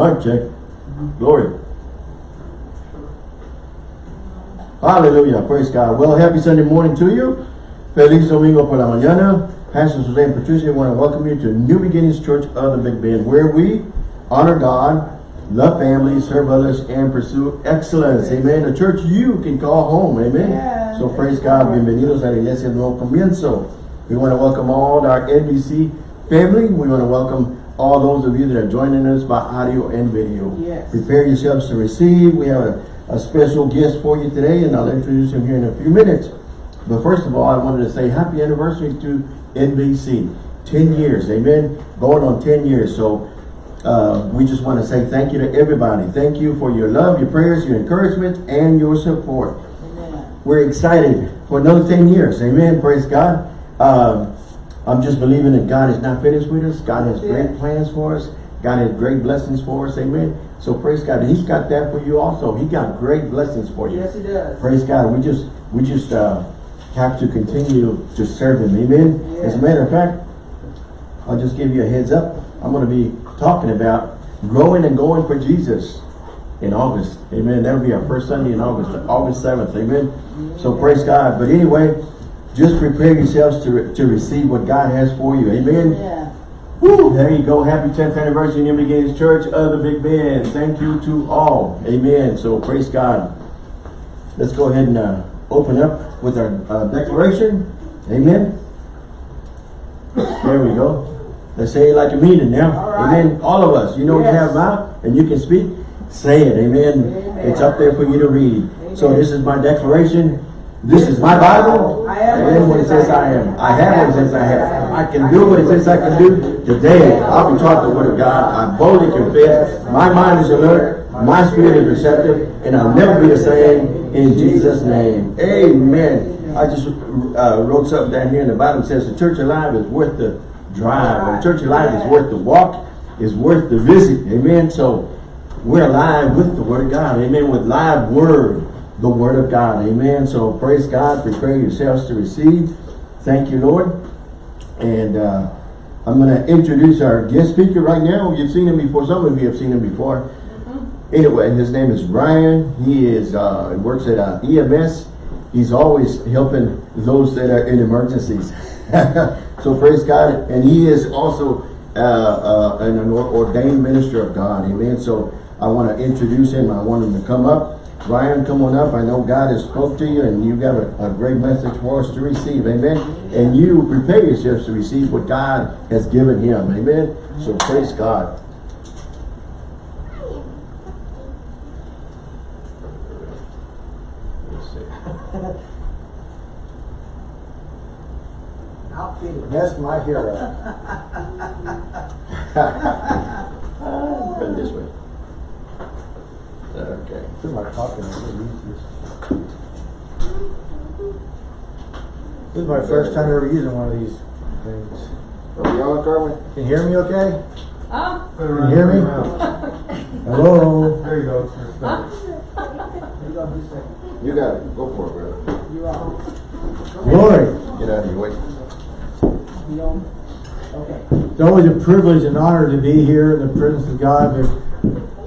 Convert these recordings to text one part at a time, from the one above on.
Mic check. Glory. Hallelujah. Praise God. Well, happy Sunday morning to you. Feliz Domingo por la mañana. Pastor and Patricia I want to welcome you to New Beginnings Church of the Big Bend, where we honor God, love family, serve others, and pursue excellence. Amen. A church you can call home. Amen. Yeah. So praise God. Bienvenidos a la Iglesia Nuevo Comienzo. We want to welcome all our NBC family. We want to welcome all those of you that are joining us by audio and video. Yes. Prepare yourselves to receive. We have a, a special guest for you today, and I'll introduce him here in a few minutes. But first of all, I wanted to say happy anniversary to NBC. 10 years, amen? Going on 10 years. So uh, we just want to say thank you to everybody. Thank you for your love, your prayers, your encouragement, and your support. Amen. We're excited for another 10 years. Amen. Praise God. Um, I'm just believing that God is not finished with us. God has great plans for us. God has great blessings for us. Amen. So praise God. He's got that for you also. He got great blessings for you. Yes, it does. Praise God. We just we just uh, have to continue to serve Him. Amen. As a matter of fact, I'll just give you a heads up. I'm going to be talking about growing and going for Jesus in August. Amen. That'll be our first Sunday in August, August 7th. Amen. So praise God. But anyway, just prepare yourselves to, re to receive what God has for you. Amen. Yeah. Woo, there you go. Happy 10th anniversary New Beginnings Church of the Big Bend. Thank you to all. Amen. So praise God. Let's go ahead and uh, open up with our uh, declaration. Amen. There we go. Let's say it like a meeting now. All right. Amen. All of us. You know you have mouth and you can speak. Say it. Amen. Amen. It's up there for you to read. So this is my declaration. This is my Bible. I am what it says I am. I have what it says I have. I can do what it says I can do. Today, I'll be taught the word of God. I boldly confess. My mind is alert. My spirit is receptive. And I'll never be the same in Jesus' name. Amen. I just uh, wrote something down here in the Bible. It says the church alive is worth the drive. The church alive is worth the walk. Is worth the visit. Amen. So we're alive with the word of God. Amen. With live word the word of God. Amen. So praise God. Prepare yourselves to receive. Thank you, Lord. And uh, I'm going to introduce our guest speaker right now. You've seen him before. Some of you have seen him before. Anyway, his name is Ryan. He is uh, works at uh, EMS. He's always helping those that are in emergencies. so praise God. And he is also uh, uh, an ordained minister of God. Amen. So I want to introduce him. I want him to come up. Ryan, come on up. I know God has spoke to you and you got a, a great message for us to receive. Amen. And you prepare yourselves to receive what God has given him. Amen. So praise God. That's my hero. Turn this way. Okay. Feel like talking. I'm gonna this. This is my first time ever using one of these things. Are we on, Carmen? Can you hear me okay? Huh? Can you hear me? Hello? There you go. You go. You got it. Go for it, brother. You on? Glory. Get out of your way. Okay. It's always a privilege and honor to be here in the presence of God, but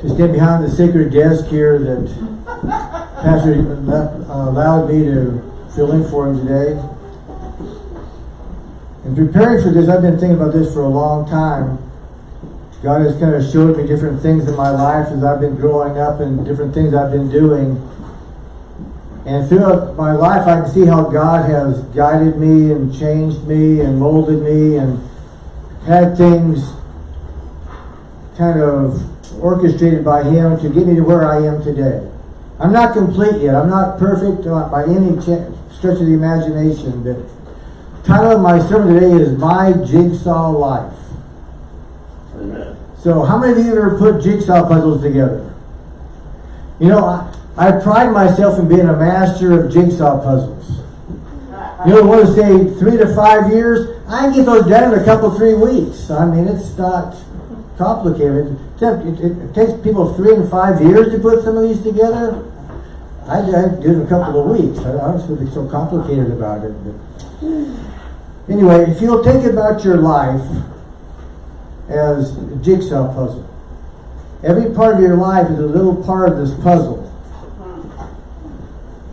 to stand behind the sacred desk here that Pastor uh, allowed me to fill in for him today. In preparing for this, I've been thinking about this for a long time. God has kind of showed me different things in my life as I've been growing up and different things I've been doing. And throughout my life, I can see how God has guided me and changed me and molded me and had things kind of orchestrated by Him to get me to where I am today. I'm not complete yet. I'm not perfect uh, by any stretch of the imagination. But the title of my sermon today is My Jigsaw Life. Amen. So, how many of you ever put jigsaw puzzles together? You know, I, I pride myself in being a master of jigsaw puzzles. You know, want to say three to five years? I can get those done in a couple, three weeks. I mean, it's not complicated. It, it, it takes people three and five years to put some of these together. I, I did a couple of weeks. I, don't be so complicated about it. But anyway, if you'll think about your life as a jigsaw puzzle, every part of your life is a little part of this puzzle.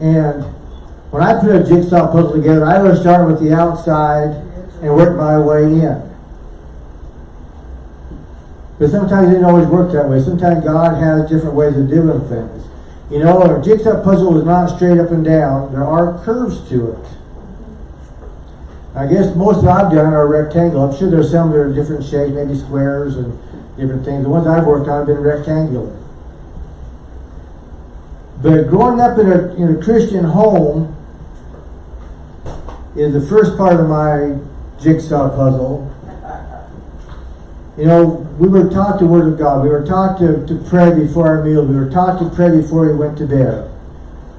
And when I put a jigsaw puzzle together, I always start with the outside and work my way in. But sometimes it didn't always work that way. Sometimes God has different ways of doing things. You know, a jigsaw puzzle is not straight up and down. There are curves to it. I guess most that I've done are rectangle. I'm sure there's some that are different shapes, maybe squares and different things. The ones I've worked on have been rectangular. But growing up in a, in a Christian home is the first part of my jigsaw puzzle. You know, we were taught the Word of God. We were taught to, to pray before our meal. We were taught to pray before we went to bed.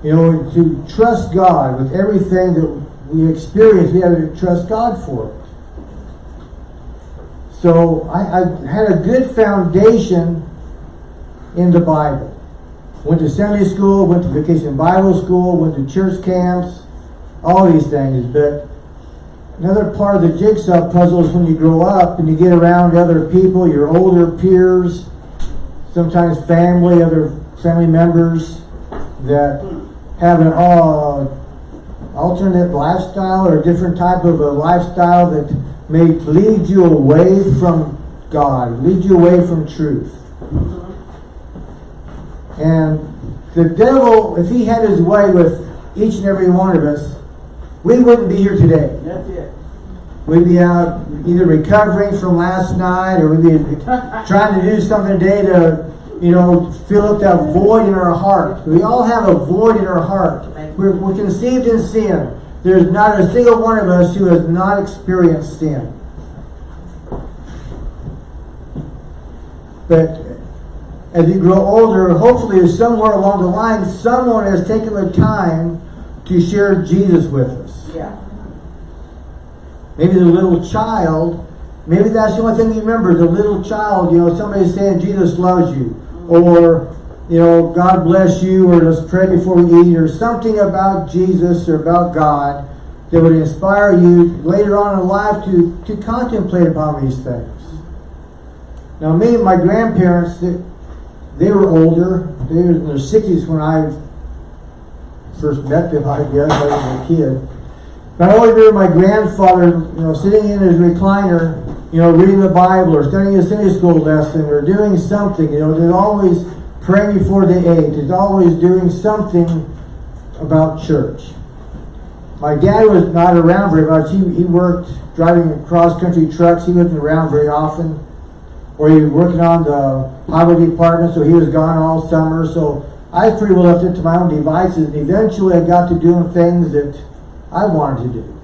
You know, to trust God with everything that we experience. We have to trust God for it. So I, I had a good foundation in the Bible. Went to Sunday school, went to vacation Bible school, went to church camps, all these things. But another part of the jigsaw puzzle is when you grow up and you get around other people, your older peers, sometimes family, other family members that have an uh, alternate lifestyle or a different type of a lifestyle that may lead you away from God, lead you away from truth. And the devil, if he had his way with each and every one of us, we wouldn't be here today. That's it. We'd be out either recovering from last night or we'd be trying to do something today to, you know, fill up that void in our heart. We all have a void in our heart. We're, we're conceived in sin. There's not a single one of us who has not experienced sin. But as you grow older, hopefully somewhere along the line, someone has taken the time to share Jesus with us. Yeah. Maybe the little child, maybe that's the only thing you remember, the little child, you know, somebody saying Jesus loves you, or, you know, God bless you, or let's pray before we eat, or something about Jesus or about God that would inspire you later on in life to, to contemplate upon these things. Now, me and my grandparents, they, they were older. They were in their 60s when I first met them, I guess. I was a kid. But I always remember my grandfather, you know, sitting in his recliner, you know, reading the Bible or studying a Sunday school lesson or doing something. You know, they're always praying before they ate. He's always doing something about church. My dad was not around very much. He, he worked driving cross country trucks. He wasn't around very often. Or he was working on the highway department, so he was gone all summer. So I pretty well left it to my own devices. And eventually I got to doing things that I wanted to do.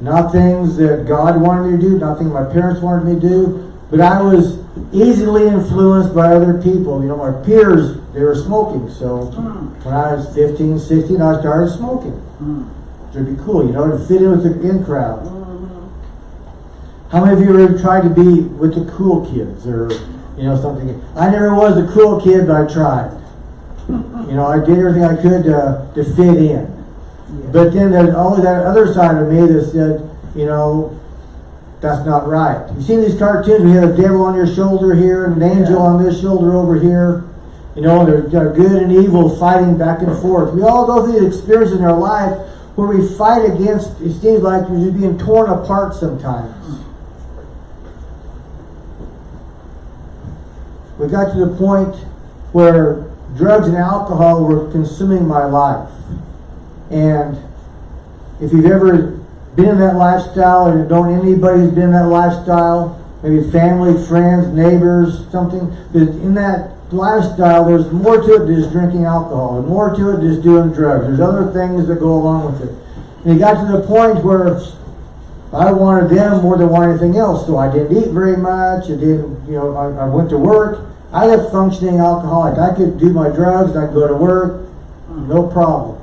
Not things that God wanted me to do, not things my parents wanted me to do, but I was easily influenced by other people. You know, my peers, they were smoking. So when I was 15, 16, I started smoking. It'd be cool, you know, to fit in with the in crowd. How many of you ever tried to be with the cool kids or, you know, something? I never was the cool kid, but I tried. You know, I did everything I could to, to fit in. But then there's always that other side of me that said, you know, that's not right. You see these cartoons, we have a devil on your shoulder here and an angel on this shoulder over here. You know, they're, they're good and evil fighting back and forth. We all go through these experiences in our life where we fight against, it seems like we're just being torn apart sometimes. We got to the point where drugs and alcohol were consuming my life. And if you've ever been in that lifestyle or don't anybody who's been in that lifestyle, maybe family, friends, neighbors, something, that in that lifestyle there's more to it than just drinking alcohol, and more to it than just doing drugs. There's other things that go along with it. And it got to the point where I wanted them more than wanted anything else, so I didn't eat very much. I didn't, you know, I, I went to work. I left functioning alcoholic. I could do my drugs, I could go to work, no problem.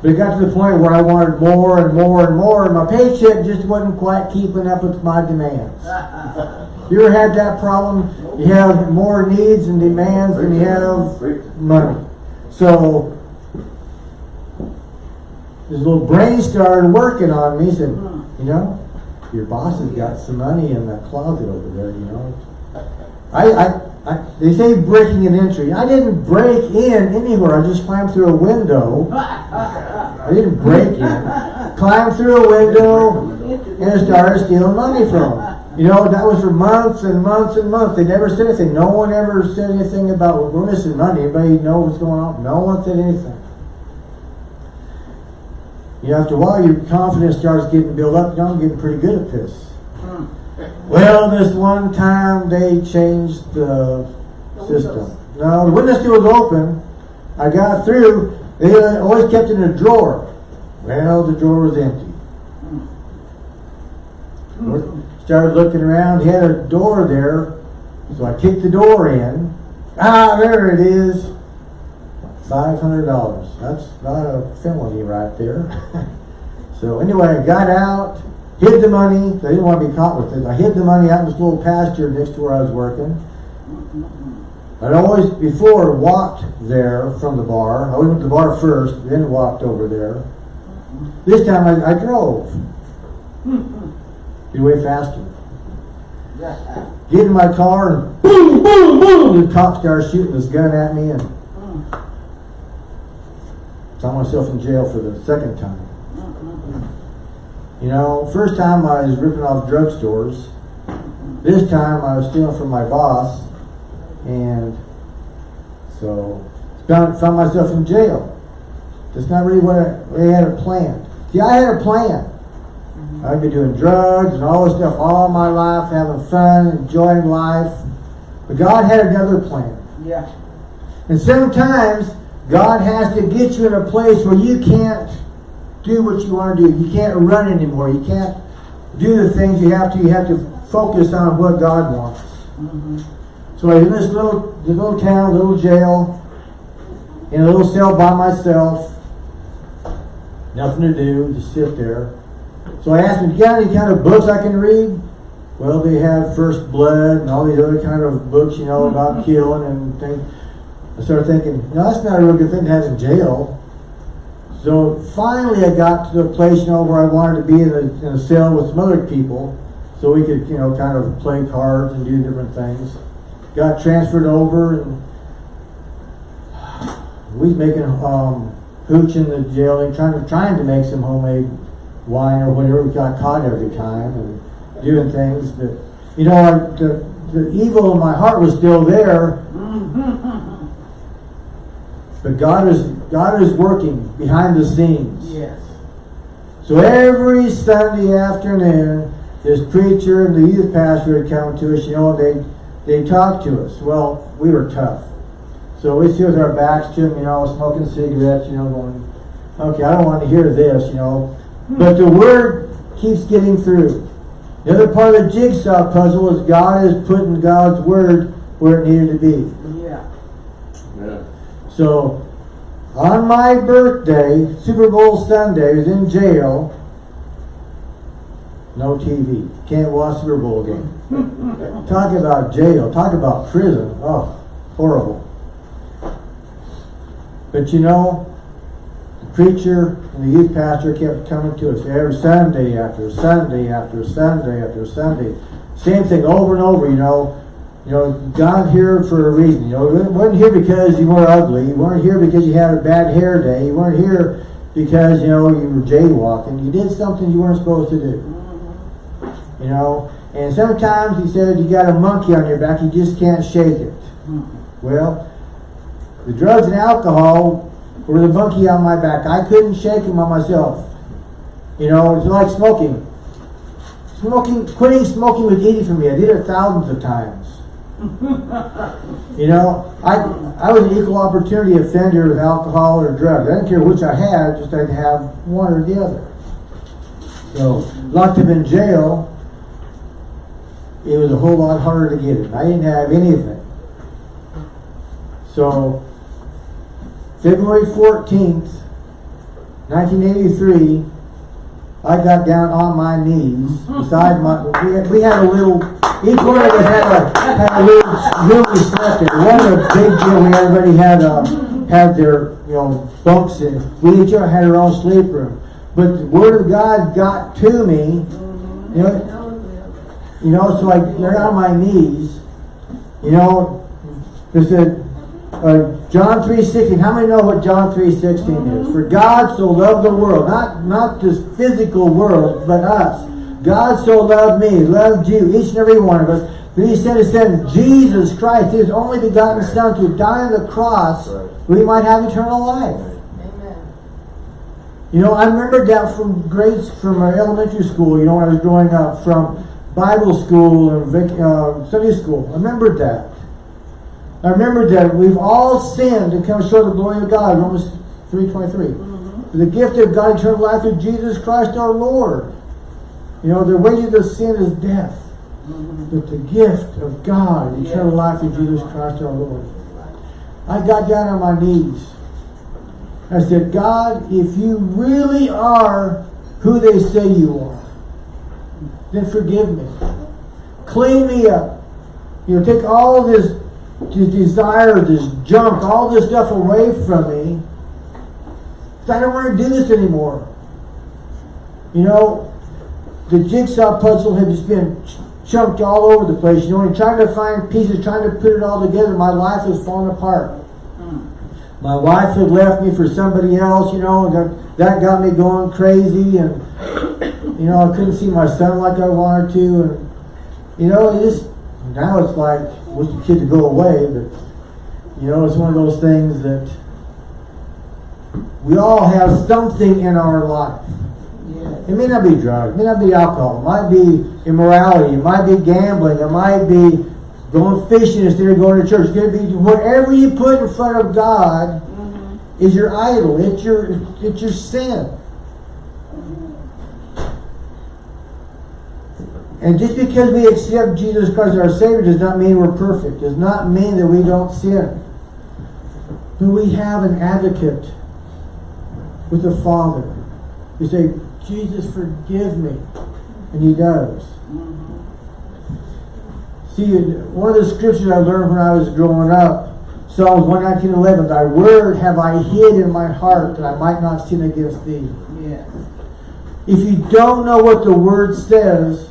But it got to the point where I wanted more and more and more, and my paycheck just wasn't quite keeping up with my demands. You ever had that problem? You have more needs and demands than you have money. So this little brain started working on me. He said, hmm. you know, your boss has got some money in that closet over there, you know. I, I, I, they say breaking an entry. I didn't break in anywhere. I just climbed through a window. I didn't break in. Climbed through a window and started stealing money from them. You know, that was for months and months and months. They never said anything. No one ever said anything about, well, we're missing money. Anybody know what's going on? No one said anything. You know, after a while, your confidence starts getting built up. You know, I'm getting pretty good at this. Well, this one time they changed the system. No, the window still was open. I got through. They always kept it in a drawer. Well, the drawer was empty. Started looking around. He had a door there, so I kicked the door in. Ah, there it is. Five hundred dollars. That's not a felony right there. so anyway, I got out, hid the money. I didn't want to be caught with it. I hid the money out in this little pasture next to where I was working. I'd always before walked there from the bar. I went to the bar first, then walked over there. This time I, I drove. Get away faster. Get in my car and boom, boom, boom. The cop started shooting his gun at me and found myself in jail for the second time. You know, first time I was ripping off drugstores. This time I was stealing from my boss, and so found, found myself in jail. That's not really what I, had a plan. See, I had a plan. Mm-hmm. I'd been doing drugs and all this stuff all my life, having fun, enjoying life. But God had another plan. Yeah. And sometimes God has to get you in a place where you can't do what you want to do. You can't run anymore. You can't do the things you have to. You have to focus on what God wants. Mm-hmm. So I was in this little, this little town, little jail, in a little cell by myself. Nothing to do, just sit there. So I asked him, "You got any kind of books I can read?" Well, they had First Blood and all these other kind of books, you know, about killing and things. I started thinking, no, that's not a real good thing to have in jail. So finally, I got to the place, you know, where I wanted to be in a, in a cell with some other people, so we could, you know, kind of play cards and do different things. Got transferred over, and we was making um, hooch in the jail, and trying to trying to make some homemade wine or whatever. We got caught every time and doing things, but you know, I, the the evil in my heart was still there. But God is God is working behind the scenes. Yes. So every Sunday afternoon, this preacher and the youth pastor would come to us, you know, they they talk to us. Well, we were tough. So we sit with our backs to them, you know, smoking cigarettes, you know, going, okay, I don't want to hear this, you know. Hmm. But the word keeps getting through. The other part of the jigsaw puzzle is God is putting God's word where it needed to be. So, on my birthday, Super Bowl Sunday, I was in jail. No TV. Can't watch Super Bowl game. talk about jail. Talk about prison. Oh, horrible. But you know, the preacher and the youth pastor kept coming to us every Sunday after Sunday after Sunday after Sunday. Same thing over and over, you know. You know, God here for a reason. You know, you weren't here because you were ugly. You weren't here because you had a bad hair day. You weren't here because, you know, you were jaywalking. You did something you weren't supposed to do. You know, and sometimes he said you got a monkey on your back, you just can't shake it. Well, the drugs and alcohol were the monkey on my back. I couldn't shake him on myself. You know, it's like smoking. Smoking, quitting smoking was easy for me. I did it thousands of times. You know, I I was an equal opportunity offender with alcohol or drugs. I didn't care which I had, just I'd have one or the other. So locked him in jail, it was a whole lot harder to get it. I didn't have anything. So February fourteenth, nineteen eighty-three, I got down on my knees beside my. We had, we had a little. Each one of us had a had a little we slept in. Wasn't a big deal. We everybody had uh, had their you know bunks in. We each had our own sleep room. But the word of God got to me. You know, you know. So I got on my knees, You know, it said, uh, John three sixteen. How many know what John three sixteen is? For God so loved the world, not not this physical world, but us. God so loved me, loved you, each and every one of us. That He sent His Son, Jesus Christ, His only begotten Son, to die on the cross, Right. we might have eternal life. Amen. You know, I remember that from grades, from our elementary school, you know, when I was growing up, from Bible school and Vic, uh, Sunday school. I remembered that. I remember that we've all sinned and come short of the glory of God, Romans 3.23. The gift of God, eternal life through Jesus Christ our Lord. You know, the wages of sin is death. Mm-hmm. But the gift of God, eternal Yes. life in Jesus Christ our Lord. I got down on my knees. I said, God, if you really are who they say you are, then forgive me. Clean me up. You know, take all this, this desire, this junk, all this stuff away from me. I don't want to do this anymore. You know, the jigsaw puzzle had just been ch- chunked all over the place, you know, and trying to find pieces, trying to put it all together, my life was falling apart. Hmm. My wife had left me for somebody else, you know, and that, that got me going crazy, and you know, I couldn't see my son like I wanted to, and you know, it just now it's like I wish the kid to go away, but you know, it's one of those things that we all have something in our life. It may not be drugs, it may not be alcohol, it might be immorality, it might be gambling, it might be going fishing instead of going to church. It could be whatever you put in front of God mm-hmm. is your idol. It's your it's your sin. And just because we accept Jesus Christ as our Savior does not mean we're perfect. Does not mean that we don't sin. But we have an advocate with the Father. You say, Jesus, forgive me. And he does. See, one of the scriptures I learned when I was growing up, Psalms 119, 11, Thy word have I hid in my heart that I might not sin against thee. Yes. If you don't know what the word says,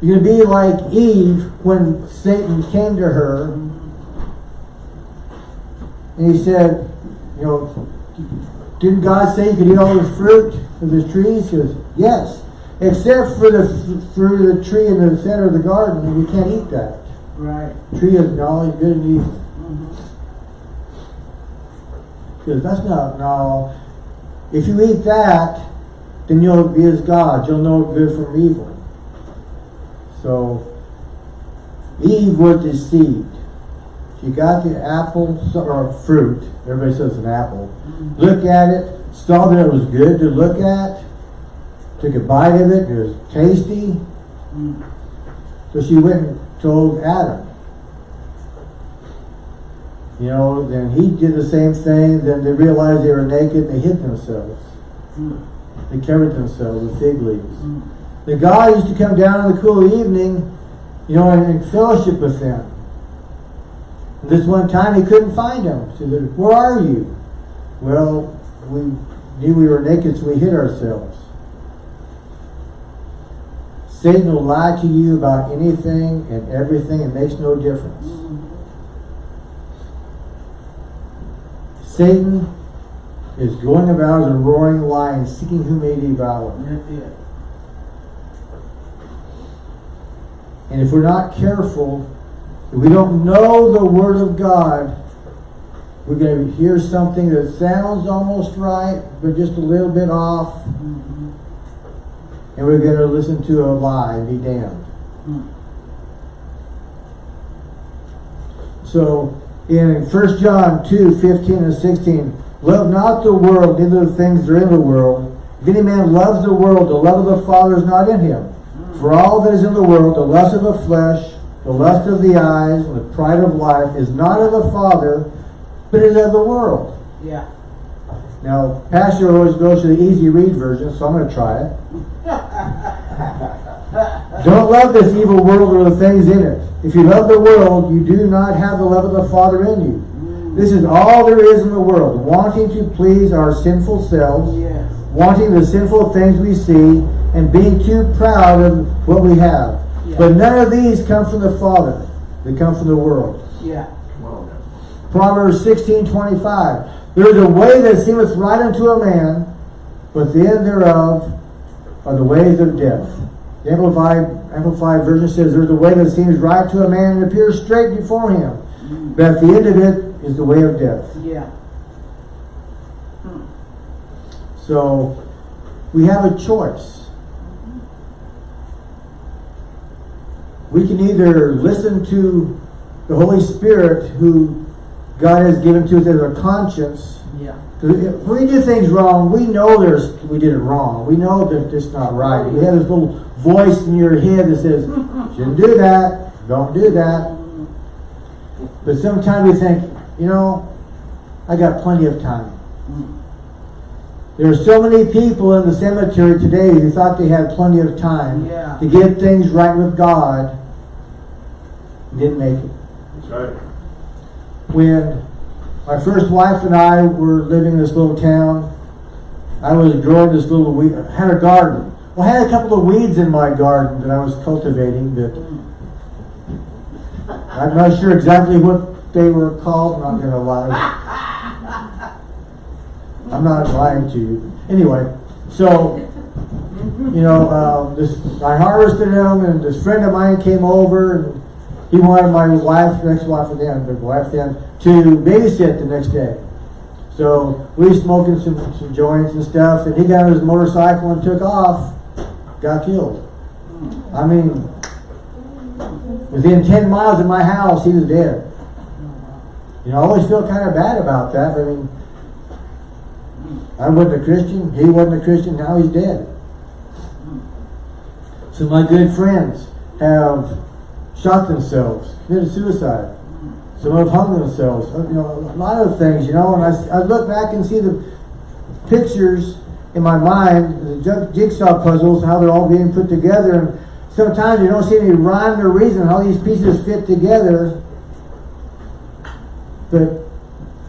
you're going to be like Eve when Satan came to her and he said, you know, didn't God say you could eat all the fruit of the trees? He goes, yes, except for the f- fruit of the tree in the center of the garden, and you can't eat that. Right. Tree of knowledge, good and evil. Mm-hmm. Because that's not, no. If you eat that, then you'll be as God. You'll know good from evil. So, Eve was deceived. She got the apple, or fruit, everybody says an apple, mm-hmm. Look at it, saw that it was good to look at, took a bite of it, it was tasty. So she went and told Adam. You know, then he did the same thing, then they realized they were naked, and they hid themselves. They covered themselves with fig leaves. The God used to come down in the cool evening, you know, and, and fellowship with them. And this one time he couldn't find them. He said, Where are you? Well, we knew we were naked, so we hid ourselves. Satan will lie to you about anything and everything. It makes no difference. Satan is going about as a roaring lion, seeking whom may devour. And if we're not careful, if we don't know the Word of God, we're going to hear something that sounds almost right, but just a little bit off, and we're going to listen to a lie and be damned. So, in 1 John 2 15 and 16, love not the world, neither the things that are in the world. If any man loves the world, the love of the Father is not in him. For all that is in the world, the lust of the flesh, the lust of the eyes, and the pride of life, is not of the Father, but is of the world. Yeah. Now, Pastor always goes to the easy read version, so I'm going to try it. Don't love this evil world or the things in it. If you love the world, you do not have the love of the Father in you. Mm. This is all there is in the world, wanting to please our sinful selves, Yes. wanting the sinful things we see, and being too proud of what we have. Yeah. But none of these come from the Father, They come from the world. Yeah. Proverbs sixteen twenty-five. There is a way that seemeth right unto a man, but the end thereof are the ways of death. The Amplified, Amplified version says, There's a way that seems right to a man and appears straight before him, but at the end of it is the way of death. Yeah. So we have a choice. We can either listen to the Holy Spirit who God has given to us as a conscience. Yeah. 'Cause if we do things wrong, we know there's we did it wrong. We know that it's not right. We have this little voice in your head that says, shouldn't do that, don't do that. But sometimes we think, you know, I got plenty of time. Mm. There are so many people in the cemetery today who thought they had plenty of time Yeah. to get things right with God. Didn't make it. That's right. When my first wife and I were living in this little town, I was growing this little weed, had a garden. Well, I had a couple of weeds in my garden that I was cultivating, but I'm not sure exactly what they were called. I'm not gonna lie. I'm not lying to you. Anyway, so you know, um, this I harvested them, and this friend of mine came over, and he wanted my wife, next wife, then, but wife then, to babysit the next day. So we smoking some, some joints and stuff, and he got on his motorcycle and took off, got killed. I mean, within ten miles of my house, he was dead. You know, I always feel kind of bad about that. I mean, I wasn't a Christian. He wasn't a Christian. Now he's dead. So my good friends have shot themselves, committed suicide. Some have hung themselves. uh, You know, a lot of things. You know, and I, I look back and see the pictures in my mind, the jigsaw puzzles, how they're all being put together, and sometimes you don't see any rhyme or reason how these pieces fit together. But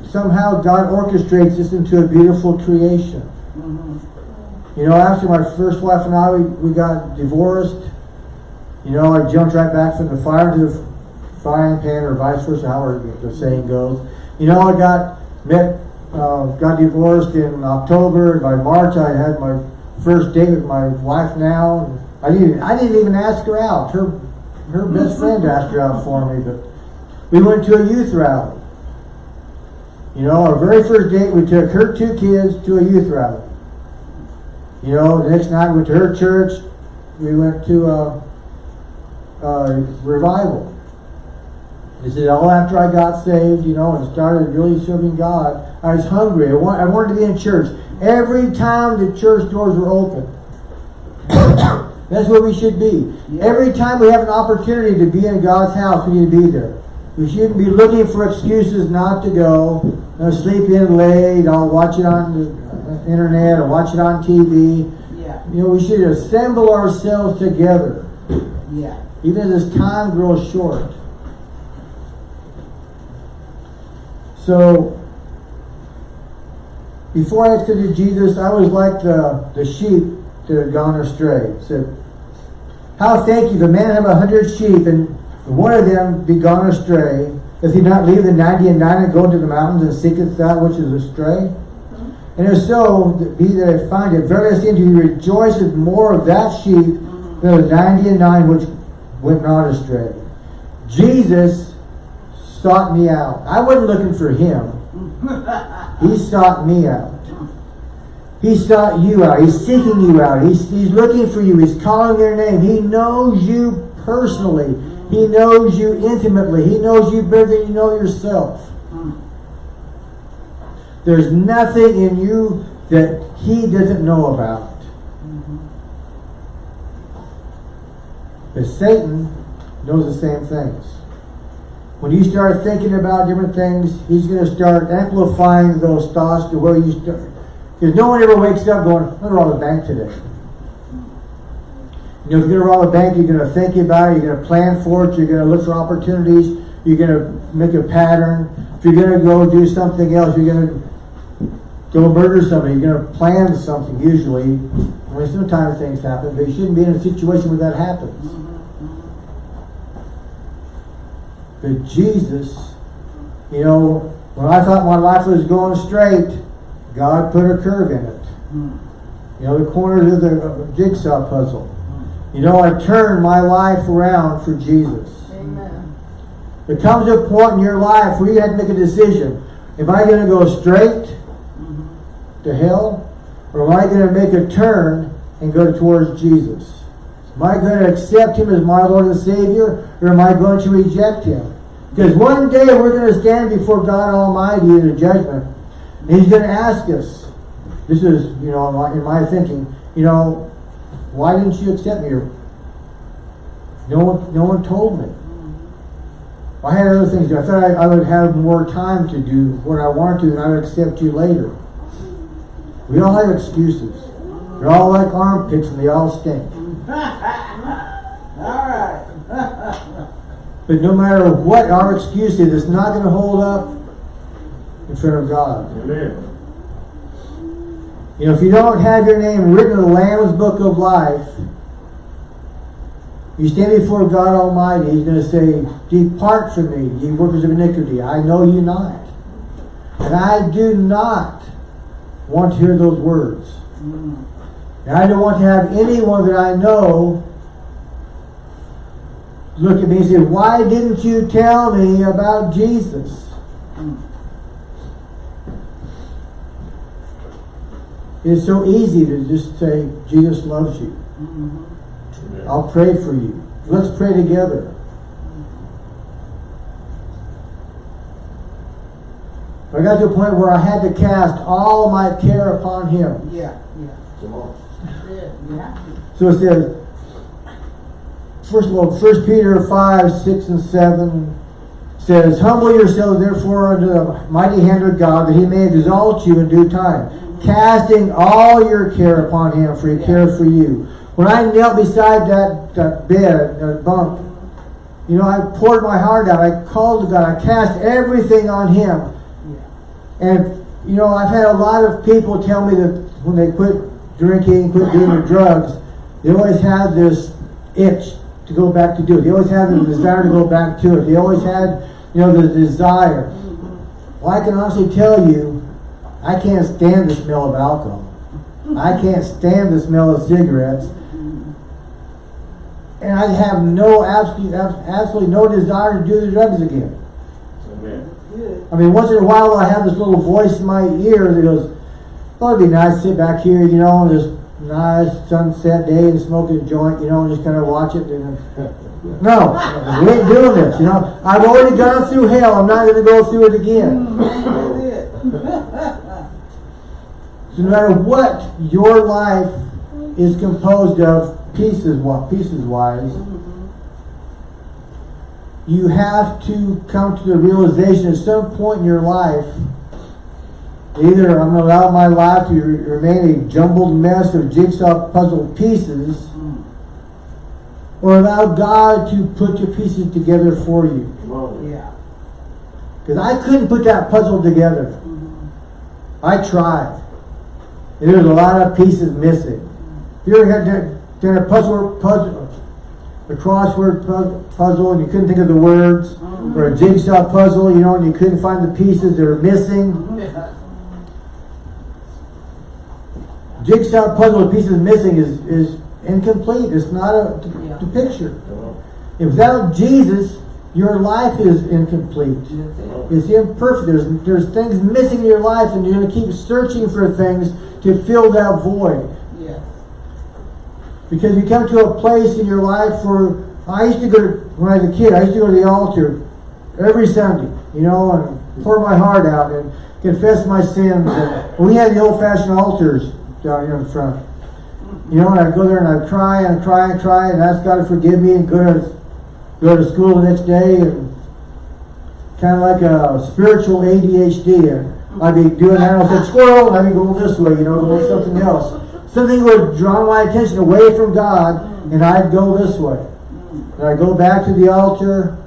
somehow God orchestrates this into a beautiful creation. You know, after my first wife and I, we, we got divorced. You know, I jumped right back from the fire to the frying pan, or vice versa, however the saying goes. You know, I got met, uh, got divorced in October. By March, I had my first date with my wife now. I didn't, I didn't even ask her out. Her, her best friend asked her out for me, but we went to a youth rally. You know, our very first date, we took her two kids to a youth rally. You know, the next night we went to her church. We went to a, a revival. This is all after I got saved, you know, and started really serving God. I was hungry. I, want, I wanted to be in church. Every time the church doors were open. That's where we should be. Yeah. Every time we have an opportunity to be in God's house, we need to be there. We shouldn't be looking for excuses not to go. You know, sleep in late, I'll watch it on the uh, internet or watch it on TV. Yeah. You know, we should assemble ourselves together, Yeah. Even as time grows short. So, before I accepted Jesus, I was like the, the sheep that had gone astray. Said, How think you, if a man have a hundred sheep, and one of them be gone astray, does he not leave the ninety and nine and go into the mountains and seeketh that which is astray? And if so, be that I find it, verily I say unto you, he rejoiceth more of that sheep than the ninety and nine which went not astray. Jesus sought me out. I wasn't looking for him. He sought me out. He sought you out. He's seeking you out. He's, he's looking for you. He's calling your name. He knows you personally. He knows you intimately. He knows you better than you know yourself. There's nothing in you that he doesn't know about. But Satan knows the same things. When you start thinking about different things, he's going to start amplifying those thoughts to where you start. Because no one ever wakes up going, I'm going to rob a bank today. You know, if you're going to rob a bank, you're going to think about it, you're going to plan for it, you're going to look for opportunities, you're going to make a pattern. If you're going to go do something else, you're going to go murder somebody, you're going to plan something usually. I mean, sometimes things happen, but you shouldn't be in a situation where that happens. But Jesus, you know, when I thought my life was going straight, God put a curve in it. You know, the corners of the of the jigsaw puzzle. You know, I turned my life around for Jesus. Amen. There comes a point in your life where you have to make a decision. Am I going to go straight mm-hmm. to hell? Or am I going to make a turn and go towards Jesus? Am I going to accept Him as my Lord and Savior? Or am I going to reject Him? Because one day we're going to stand before God Almighty in judgment. And He's going to ask us, this is, you know, in my, in my thinking, you know, why didn't you accept me? No one, no one told me. I had other things to do. I thought I, I would have more time to do what I want to, and I would accept you later. We all have excuses. They're all like armpits, and they all stink. Alright. But no matter what our excuse is, it's not going to hold up in front of God. Amen. You know, if you don't have your name written in the Lamb's Book of Life, you stand before God Almighty, He's going to say, Depart from me, ye workers of iniquity. I know you not. And I do not want to hear those words. And I don't want to have anyone that I know look at me and say, Why didn't you tell me about Jesus? It's so easy to just say, Jesus loves you. Mm-hmm. I'll pray for you. Let's pray together. I got to a point where I had to cast all my care upon Him. Yeah, yeah. Come on. That's it. You have to. So it says, first of all, First Peter 5, 6, and 7 says, Humble yourselves therefore under the mighty hand of God, that he may exalt you in due time, casting all your care upon him, for he cares for you. When I knelt beside that, that bed, that bunk, you know, I poured my heart out. I called to God. I cast everything on him. And, you know, I've had a lot of people tell me that when they quit drinking, quit doing the drugs, they always had this itch to go back to do it. They always had the desire to go back to it. They always had, you know, the desire. Well, I can honestly tell you, I can't stand the smell of alcohol. I can't stand the smell of cigarettes. And I have no, absolutely, absolutely no desire to do the drugs again. I mean, once in a while I have this little voice in my ear that goes, "Oh, it'd be nice to sit back here, you know, on this nice sunset day and smoke a joint, you know, and just kind of watch it." And no, we ain't doing this. You know, I've already gone through hell. I'm not going to go through it again. So no matter what your life is composed of, pieces, pieces wise, you have to come to the realization at some point in your life, either I'm going to allow my life to remain a jumbled mess of jigsaw puzzle pieces, or allow God to put the pieces together for you. Come on. Yeah. Because I couldn't put that puzzle together. I tried. And There's a lot of pieces missing. If you ever had done- done a puzzle, puzzle, a crossword puzzle, and you couldn't think of the words, or a jigsaw puzzle, you know, and you couldn't find the pieces that are missing. Jigsaw puzzle with pieces missing is, is incomplete. It's not a, Yeah. a picture. Without Jesus, your life is incomplete. It's imperfect. There's there's things missing in your life, and you're going to keep searching for things to fill that void. Because you come to a place in your life where I used to go to, when I was a kid. I used to go to the altar every Sunday, you know, and pour my heart out and confess my sins. And we had the old-fashioned altars down here in front. You know, and I'd go there and I'd cry and cry and cry and ask God to forgive me and go to go to school the next day and kind of like a spiritual ADHD. I'd be doing that and I'd say, squirrel, and I'd be going this way, you know, going something else. Something would draw my attention away from God and I'd go this way. And I'd go back to the altar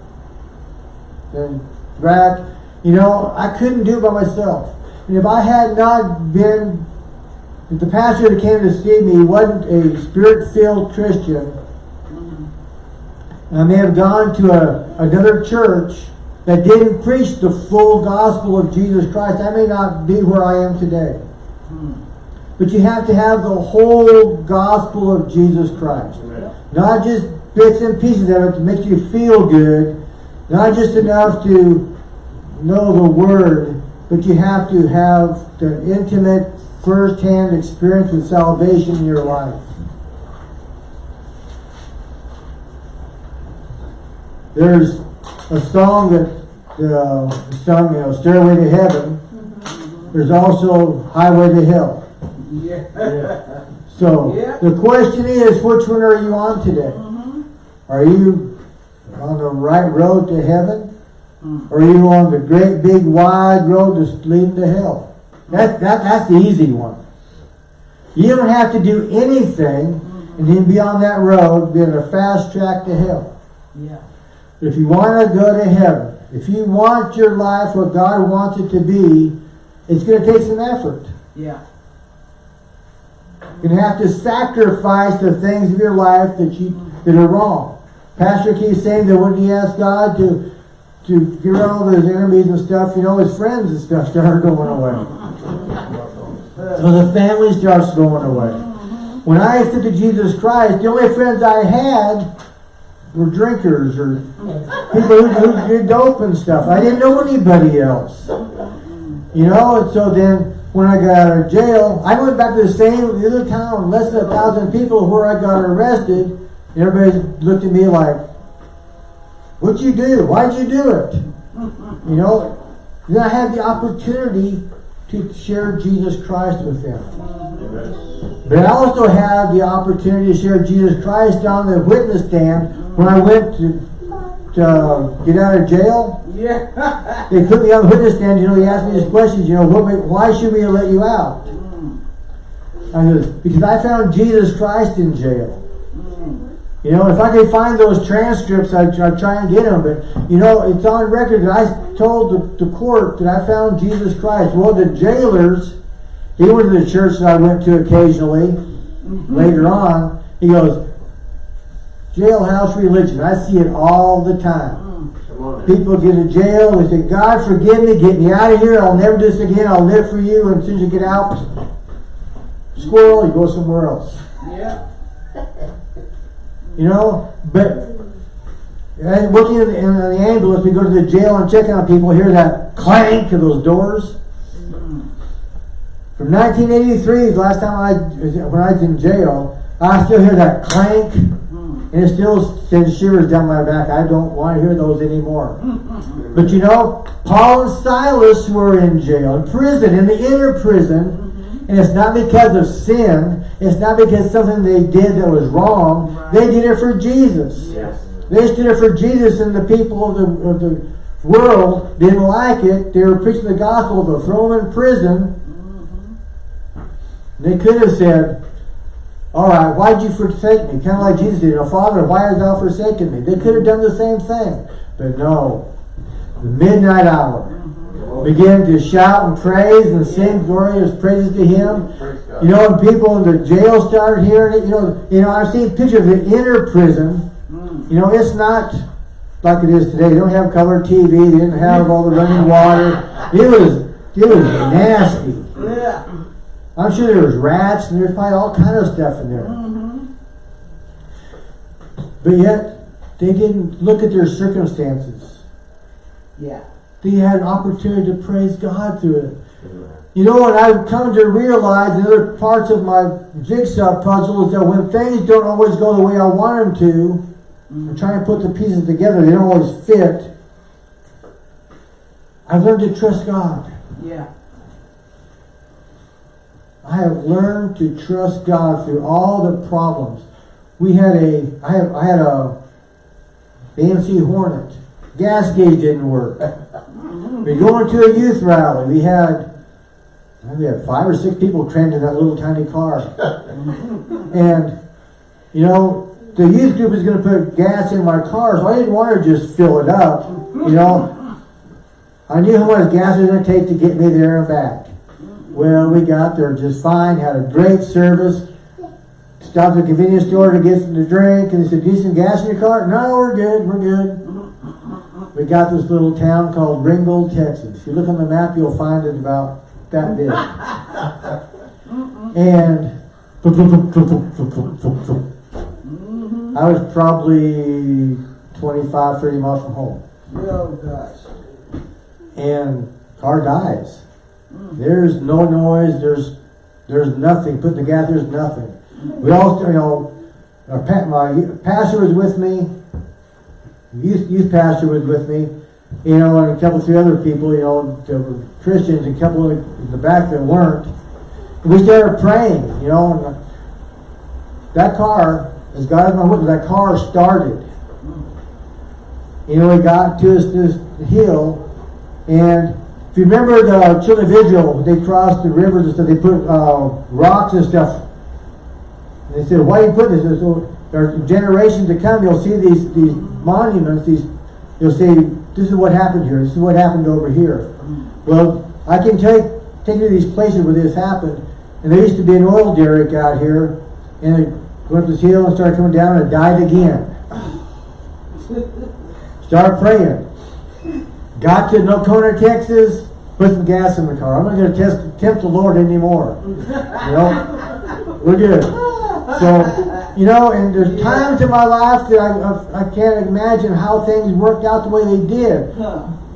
and back. You know, I couldn't do it by myself. And if I had not been, if the pastor that came to see me wasn't a spirit-filled Christian, I may have gone to a, another church that didn't preach the full gospel of Jesus Christ. I may not be where I am today. Hmm. But you have to have the whole gospel of Jesus Christ. Not just bits and pieces of it to make you feel good. Not just enough to know the word, but you have to have the intimate, first-hand experience with salvation in your life. There's a song that uh, sung, you know, Stairway to Heaven. There's also Highway to Hell. Yeah. So Yeah. the question is, which one are you on today? Mm-hmm. Are you on the right road to heaven? Mm. Or are you on the great big wide road that's leading to hell? That, that, that's the easy one. You don't have to do anything mm-hmm. and then be on that road, be on a fast track to hell. Yeah. If you want to go to heaven, if you want your life what God wants it to be, it's going to take some effort. Yeah. You're have to sacrifice the things of your life that you that are wrong. Pastor keeps saying that when he asked God to to get rid of all his enemies and stuff, you know, his friends and stuff started going away. So the family starts going away. When I accepted Jesus Christ, the only friends I had were drinkers or people who, who did dope and stuff. I didn't know anybody else. You know, and so then when I got out of jail, I went back to the same little town, less than a thousand people where I got arrested. Everybody looked at me like, What'd you do? Why'd you do it? You know, then I had the opportunity to share Jesus Christ with them. But I also had the opportunity to share Jesus Christ on the witness stand when I went to, uh, get out of jail. Yeah. They put me on the witness stand, you know, he asked me these questions, you know, what, why should we let you out? Mm. I said, because I found Jesus Christ in jail. Mm. You know, if I could find those transcripts, I'd, I'd try and get them. But, you know, it's on record that I told the, the court that I found Jesus Christ. Well, the jailers, he went to the church that I went to occasionally, mm-hmm. later on, he goes, jailhouse religion. I see it all the time. People get in jail, they say, God forgive me, get me out of here, I'll never do this again, I'll live for you, and as soon as you get out, squirrel, you go somewhere else. Yeah. You know, but and working in, in the ambulance, we go to the jail and check on people, hear that clank of those doors. From 1983, the last time I, when I was in jail, I still hear that clank, and it still sends shivers down my back. I don't want to hear those anymore. But you know, Paul and Silas were in jail, in prison, in the inner prison, and it's not because of sin. It's not because something they did that was wrong. They did it for Jesus. Yes. They stood up for Jesus, and the people of the, of the world didn't like it. They were preaching the gospel, they'll throw them in prison. They could have said, All right, why'd you forsake me? Kind of like Jesus did. Oh, Father, why hast thou forsaken me? They could have done the same thing. But no. The midnight hour began to shout and praise and sing glorious praises to Him. You know, when people in the jail started hearing it. You know, you know, I've seen pictures of the inner prison. You know, it's not like it is today. They don't have color TV. They didn't have all the running water. It was, it was nasty. I'm sure there was rats and there's probably all kind of stuff in there. Mm-hmm. But yet, they didn't look at their circumstances. Yeah. They had an opportunity to praise God through it. Mm-hmm. You know, and I've come to realize in other parts of my jigsaw puzzle is that when things don't always go the way I want them to, mm-hmm. I'm trying to put the pieces together, they don't always fit. I've learned to trust God. Yeah. I have learned to trust God through all the problems. We had a, I have, I had a AMC Hornet. Gas gauge didn't work. We going to a youth rally. We had, we had five or six people crammed in that little tiny car. and, you know, the youth group is going to put gas in my car, so I didn't want to just fill it up. You know, I knew how much gas it was going to take to get me there and back. Well, we got there just fine, had a great service. stopped at the convenience store to get something to drink, and they said, "Do you some gas in your car?" No, we're good, we're good. We got this little town called Ringgold, Texas. If you look on the map, you'll find it about that big. and I was probably 25, 30 miles from home. Oh, gosh. and car dies. There's no noise. There's there's nothing. Put gas. There's nothing. We all you know. My pastor was with me. Youth youth pastor was with me. You know, and a couple three other people. You know, that were Christians. and A couple in the back that weren't. We started praying. You know, and uh, that car, as God is my witness, that car started. You know, we got to this, this hill, and if you remember the children of Israel, they crossed the rivers and stuff, they put uh, rocks and stuff. And they said, why do you put this? So there are generations to come, you'll see these, these monuments, these, you'll say, this is what happened here, this is what happened over here. Well, I can take, take you to these places where this happened, and there used to be an oil derrick out here, and it went up this hill and started coming down and it died again. Start praying. Got to Nocona, Texas. Put some gas in the car. I'm not going to test tempt the Lord anymore. You know, we're good. So, you know, and there's times in my life that I, I, I can't imagine how things worked out the way they did.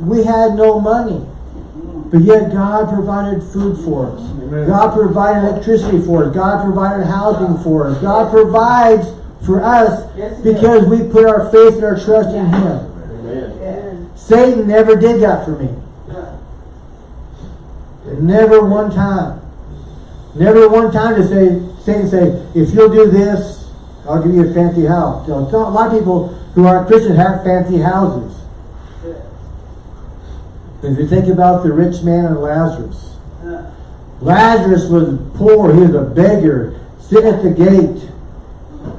We had no money, mm-hmm. but yet God provided food for us. God provided electricity for us. God provided housing for us. God provides for us Yes, He does. because we put our faith and our trust in Him. Satan never did that for me. Never one time. Never one time to say, Satan say, if you'll do this, I'll give you a fancy house. A lot of people who aren't Christians have fancy houses. If you think about the rich man and Lazarus, Lazarus was poor, he was a beggar, sitting at the gate.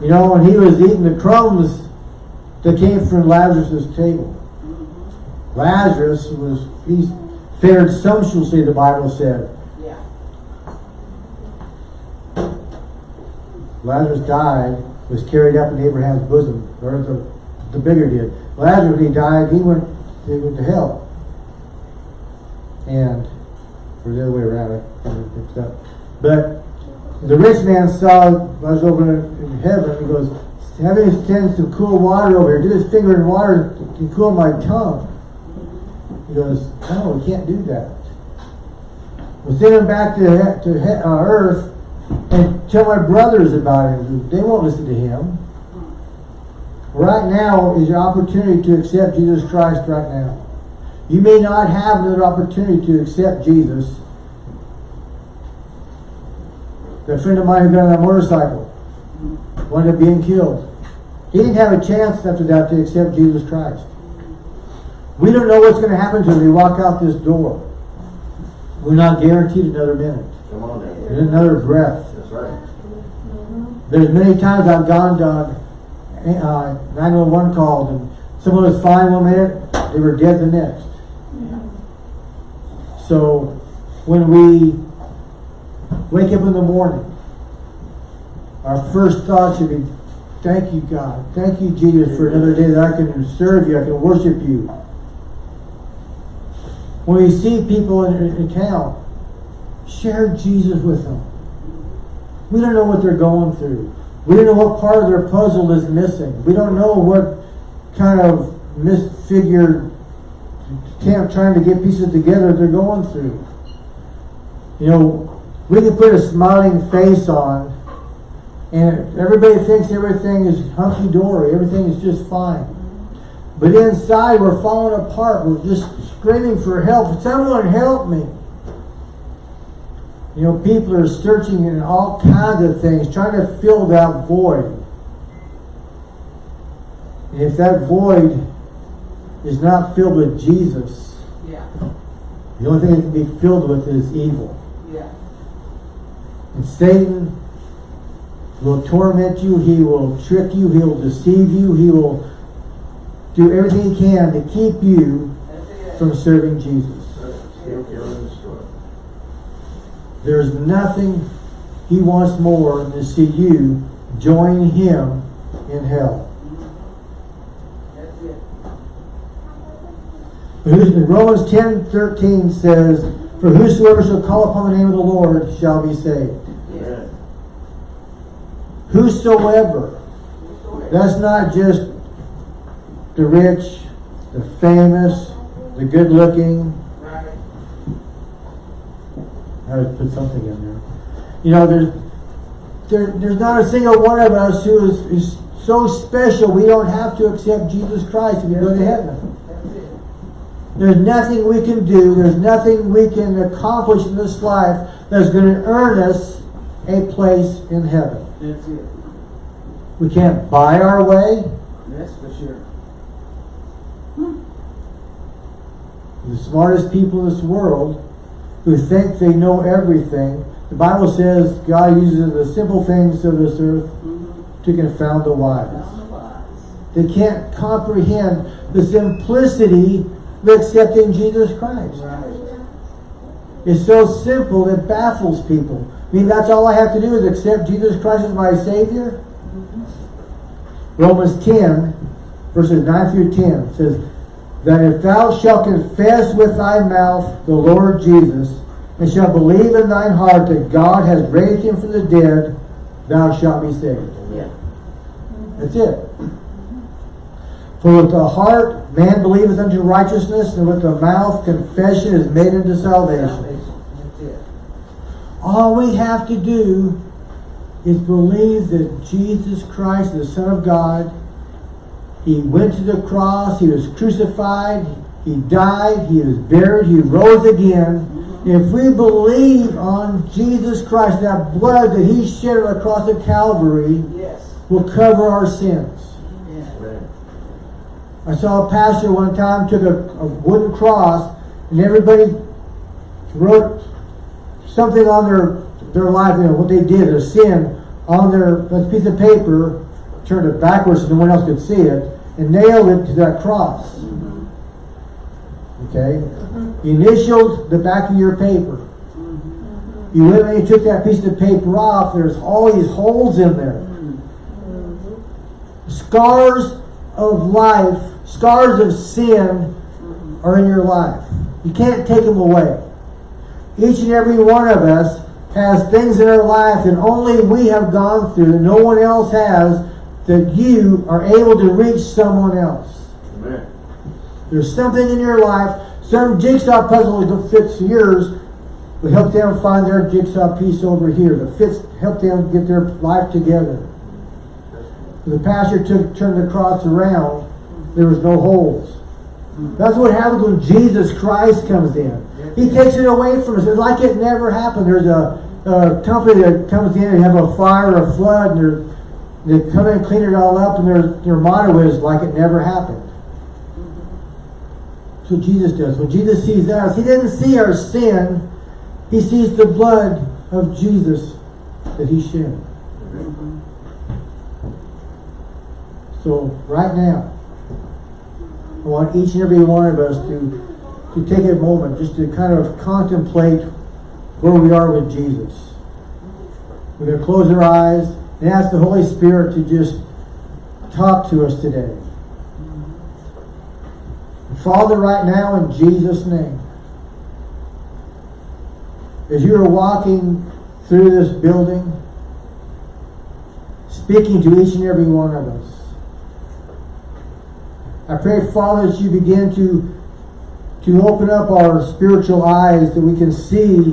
You know, and he was eating the crumbs that came from Lazarus' table. Lazarus was, he fared sumptuously, the Bible said. Yeah. Lazarus died, was carried up in Abraham's bosom, or the, the bigger did. Lazarus, when he died, he went, he went to hell. And, or the other way around, I kind up. But the rich man saw Lazarus over in heaven, and he goes, have him send some cool water over here. Did his finger in water to cool my tongue. He goes, no, we can't do that. We'll send him back to, to uh, earth and tell my brothers about him. They won't listen to him. Right now is your opportunity to accept Jesus Christ right now. You may not have another opportunity to accept Jesus. A friend of mine who got on a motorcycle wound up being killed. He didn't have a chance after that to accept Jesus Christ. We don't know what's going to happen when we walk out this door. We're not guaranteed another minute, Come on now. another breath. That's right. There's many times I've gone to uh, 911 calls and someone was fine one minute, they were dead the next. So when we wake up in the morning, our first thought should be, thank you God, thank you Jesus for another day that I can serve you, I can worship you. When we see people in, in town, share Jesus with them. We don't know what they're going through. We don't know what part of their puzzle is missing. We don't know what kind of misfigured camp trying to get pieces together they're going through. You know, we can put a smiling face on and everybody thinks everything is hunky-dory, everything is just fine. But inside we're falling apart. We're just screaming for help. Someone help me. You know, people are searching in all kinds of things, trying to fill that void. And if that void is not filled with Jesus, Yeah. the only thing it can be filled with is evil. Yeah. And Satan will torment you, he will trick you, he will deceive you, he will do everything he can to keep you from serving Jesus. Steal, kill, and destroy. There's nothing he wants more than to see you join him in hell. That's it. Who's- Romans ten thirteen says, For whosoever shall call upon the name of the Lord shall be saved. Yes. Whosoever. That's not just the rich, the famous, the good looking. Right. I would put something in there. You know, there's there, there's not a single one of us who is, is so special we don't have to accept Jesus Christ if we go to heaven. There's nothing we can do, there's nothing we can accomplish in this life that's going to earn us a place in heaven. That's it. We can't buy our way. That's for sure. The smartest people in this world who think they know everything. The Bible says God uses the simple things of this earth mm-hmm. to confound the wise. They can't comprehend the simplicity of accepting Jesus Christ. It's so simple it baffles people. I mean, that's all I have to do is accept Jesus Christ as my Savior? Mm-hmm. Romans 10, verses 9 through 10 says, That if thou shalt confess with thy mouth the Lord Jesus, and shalt believe in thine heart that God has raised him from the dead, thou shalt be saved. Yeah. That's it. For with the heart man believeth unto righteousness, and with the mouth confession is made unto salvation. Salvation. That's it. All we have to do is believe that Jesus Christ, the Son of God, He went to the cross, He was crucified, He died, He was buried, He rose again. If we believe on Jesus Christ, that blood that He shed on the cross of Calvary Yes. will cover our sins. Yeah. I saw a pastor one time took a, a wooden cross and everybody wrote something on their their life, you know, what they did, a sin, on their piece of paper, turned it backwards so no one else could see it, and nailed it to that cross. Mm-hmm. Okay? Mm-hmm. You initialed the back of your paper. Mm-hmm. You went and you took that piece of paper off, there's all these holes in there. Scars of life, scars of sin are in your life. You can't take them away. Each and every one of us has things in our life that only we have gone through, that no one else has, that you are able to reach someone else. Amen. There's something in your life, some jigsaw puzzle that fits yours, will help them find their jigsaw piece over here that fits, help them get their life together. The pastor took turned the cross around, there was no holes. That's what happens when Jesus Christ comes in. He takes it away from us. It's like it never happened. There's a, a company that comes in and have a fire or a flood, and they're, they come in and clean it all up, and their, their motto is like it never happened. That's what Jesus does. When Jesus sees us, he doesn't see our sin. He sees the blood of Jesus that he shed. So right now, I want each and every one of us to to take a moment just to kind of contemplate where we are with Jesus. We're going to close our eyes and ask the Holy Spirit to just talk to us today. Father, right now in Jesus' name, as you are walking through this building, speaking to each and every one of us, I pray, Father, that you begin to, to open up our spiritual eyes that we can see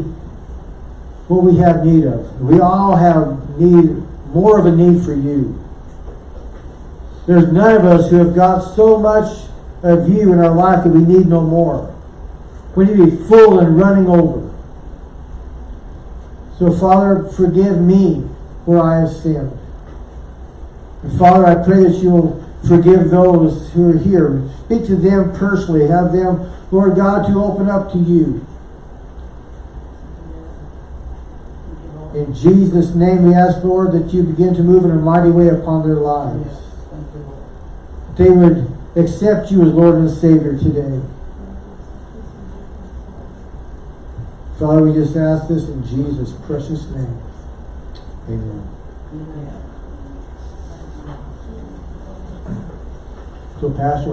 what we have need of. We all have need, more of a need for you. There's none of us who have got so much of you in our life that we need no more. We need to be full and running over. So, Father, forgive me where I have sinned. And Father, I pray that you'll forgive those who are here. Speak to them personally. Have them, Lord God, to open up to you. In Jesus' name we ask, Lord, that you begin to move in a mighty way upon their lives. They would accept you as Lord and Savior today. Father, we just ask this in Jesus' precious name. Amen. Amen. So, Pastor,